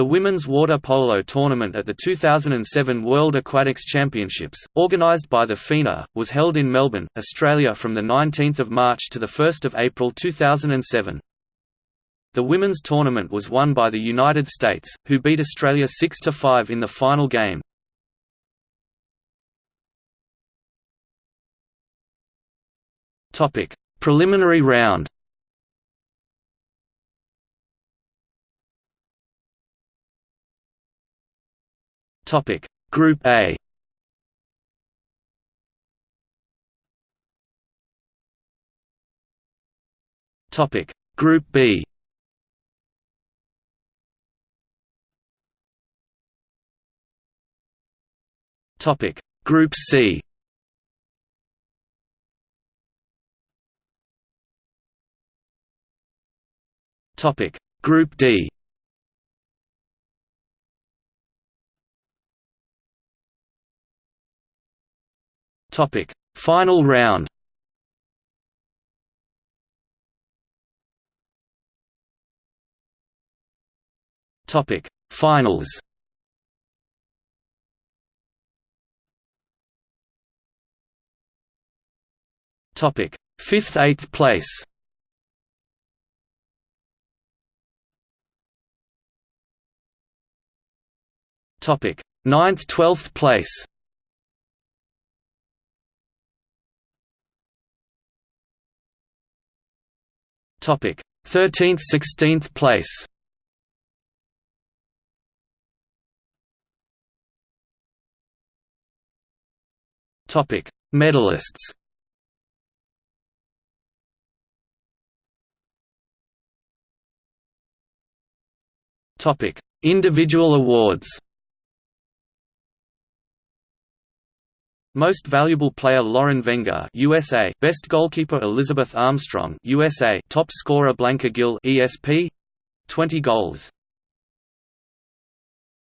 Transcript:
The women's water polo tournament at the 2007 World Aquatics Championships, organised by the FINA, was held in Melbourne, Australia from 19 March to 1 April 2007. The women's tournament was won by the United States, who beat Australia 6–5 in the final game. Preliminary round Topic. Group A. Topic. Group B. Topic. Group C. Topic. Group D Topic: Final round. Topic: Finals. Topic: Fifth, eighth place. Topic: Ninth, twelfth place. Topic: 13th 16th place. Topic: Medalists. Topic: Individual awards. Most Valuable Player Lauren Wenger USA Best Goalkeeper Elizabeth Armstrong USA Top Scorer Blanca Gil ESP 20 goals